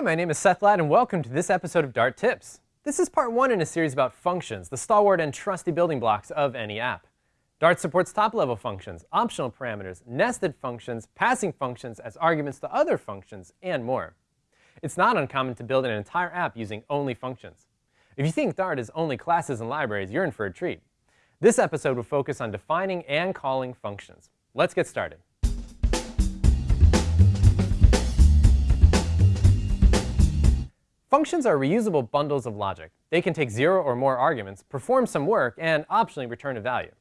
Hi, my name is Seth Ladd, and welcome to this episode of Dart Tips. This is part one in a series about functions, the stalwart and trusty building blocks of any app. Dart supports top-level functions, optional parameters, nested functions, passing functions as arguments to other functions, and more. It's not uncommon to build an entire app using only functions. If you think Dart is only classes and libraries, you're in for a treat. This episode will focus on defining and calling functions. Let's get started. Functions are reusable bundles of logic. They can take zero or more arguments, perform some work, and optionally return a value.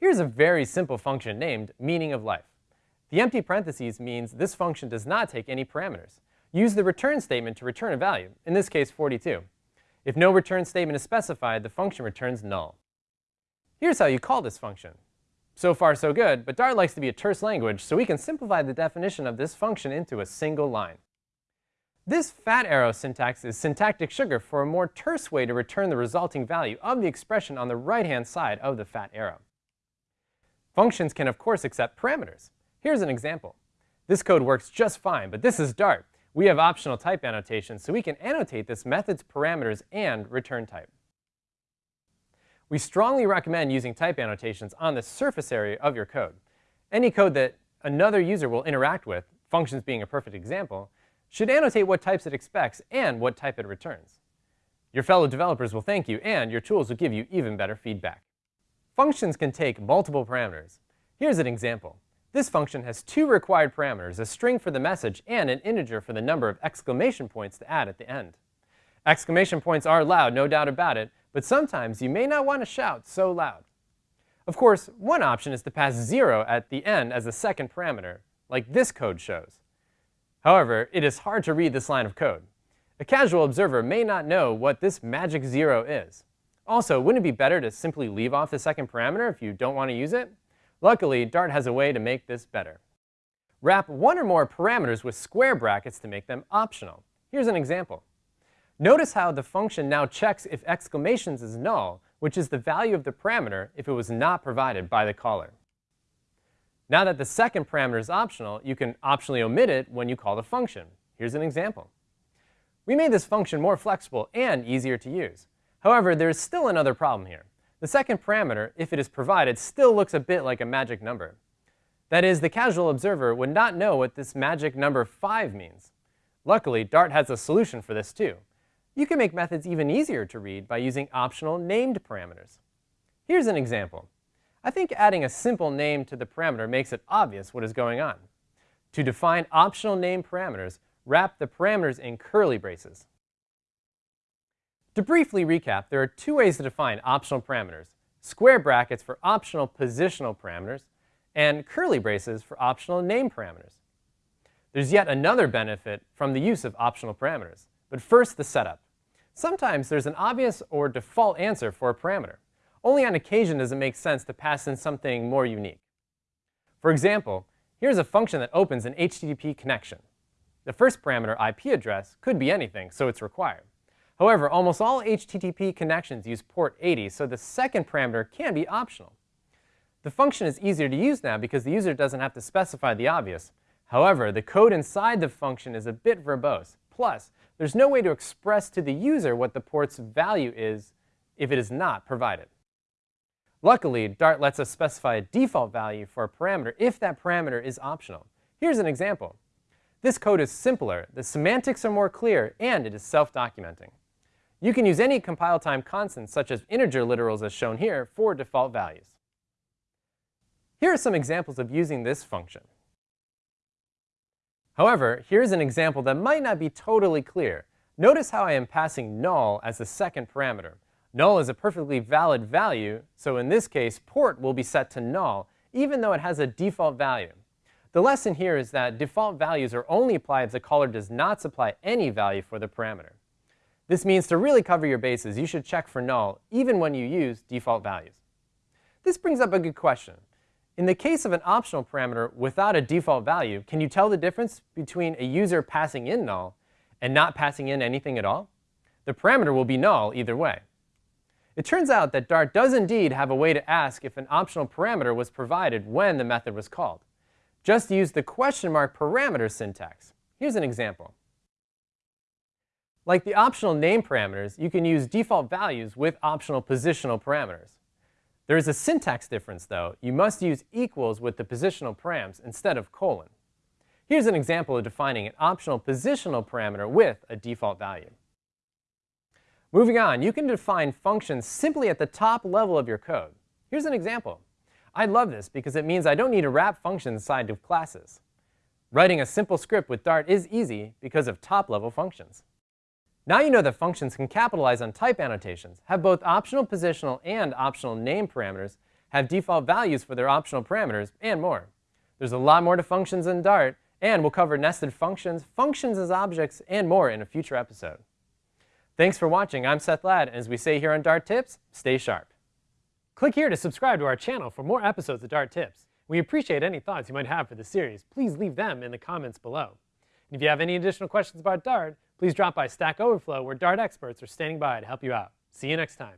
Here's a very simple function named meaning of life. The empty parentheses means this function does not take any parameters. Use the return statement to return a value, in this case 42. If no return statement is specified, the function returns null. Here's how you call this function. So far so good, but Dart likes to be a terse language, so we can simplify the definition of this function into a single line. This fat arrow syntax is syntactic sugar for a more terse way to return the resulting value of the expression on the right-hand side of the fat arrow. Functions can, of course, accept parameters. Here's an example. This code works just fine, but this is Dart. We have optional type annotations, so we can annotate this method's parameters and return type. We strongly recommend using type annotations on the surface area of your code. Any code that another user will interact with, functions being a perfect example, should annotate what types it expects and what type it returns. Your fellow developers will thank you, and your tools will give you even better feedback. Functions can take multiple parameters. Here's an example. This function has two required parameters, a string for the message and an integer for the number of exclamation points to add at the end. Exclamation points are loud, no doubt about it, but sometimes you may not want to shout so loud. Of course, one option is to pass 0 at the end as a second parameter, like this code shows. However, it is hard to read this line of code. A casual observer may not know what this magic zero is. Also, wouldn't it be better to simply leave off the second parameter if you don't want to use it? Luckily, Dart has a way to make this better. Wrap one or more parameters with square brackets to make them optional. Here's an example. Notice how the function now checks if exclamations is null, which is the value of the parameter if it was not provided by the caller. Now that the second parameter is optional, you can optionally omit it when you call the function. Here's an example. We made this function more flexible and easier to use. However, there is still another problem here. The second parameter, if it is provided, still looks a bit like a magic number. That is, the casual observer would not know what this magic number 5 means. Luckily, Dart has a solution for this too. You can make methods even easier to read by using optional named parameters. Here's an example. I think adding a simple name to the parameter makes it obvious what is going on. To define optional name parameters, wrap the parameters in curly braces. To briefly recap, there are two ways to define optional parameters, square brackets for optional positional parameters, and curly braces for optional name parameters. There's yet another benefit from the use of optional parameters, but first the setup. Sometimes there's an obvious or default answer for a parameter. Only on occasion does it make sense to pass in something more unique. For example, here's a function that opens an HTTP connection. The first parameter, IP address, could be anything, so it's required. However, almost all HTTP connections use port 80, so the second parameter can be optional. The function is easier to use now because the user doesn't have to specify the obvious. However, the code inside the function is a bit verbose. Plus, there's no way to express to the user what the port's value is if it is not provided. Luckily, Dart lets us specify a default value for a parameter if that parameter is optional. Here's an example. This code is simpler, the semantics are more clear, and it is self-documenting. You can use any compile time constant, such as integer literals as shown here, for default values. Here are some examples of using this function. However, here's an example that might not be totally clear. Notice how I am passing null as the second parameter. Null is a perfectly valid value, so in this case, port will be set to null, even though it has a default value. The lesson here is that default values are only applied if the caller does not supply any value for the parameter. This means to really cover your bases, you should check for null even when you use default values. This brings up a good question. In the case of an optional parameter without a default value, can you tell the difference between a user passing in null and not passing in anything at all? The parameter will be null either way. It turns out that Dart does indeed have a way to ask if an optional parameter was provided when the method was called. Just use the question mark parameter syntax. Here's an example. Like the optional name parameters, you can use default values with optional positional parameters. There is a syntax difference, though. You must use equals with the positional params instead of colon. Here's an example of defining an optional positional parameter with a default value. Moving on, you can define functions simply at the top level of your code. Here's an example. I love this because it means I don't need to wrap functions inside of classes. Writing a simple script with Dart is easy because of top-level functions. Now you know that functions can capitalize on type annotations, have both optional positional and optional name parameters, have default values for their optional parameters, and more. There's a lot more to functions in Dart, and we'll cover nested functions, functions as objects, and more in a future episode. Thanks for watching. I'm Seth Ladd, and as we say here on Dart Tips, stay sharp. Click here to subscribe to our channel for more episodes of Dart Tips. We appreciate any thoughts you might have for the series. Please leave them in the comments below. And if you have any additional questions about Dart, please drop by Stack Overflow where Dart experts are standing by to help you out. See you next time.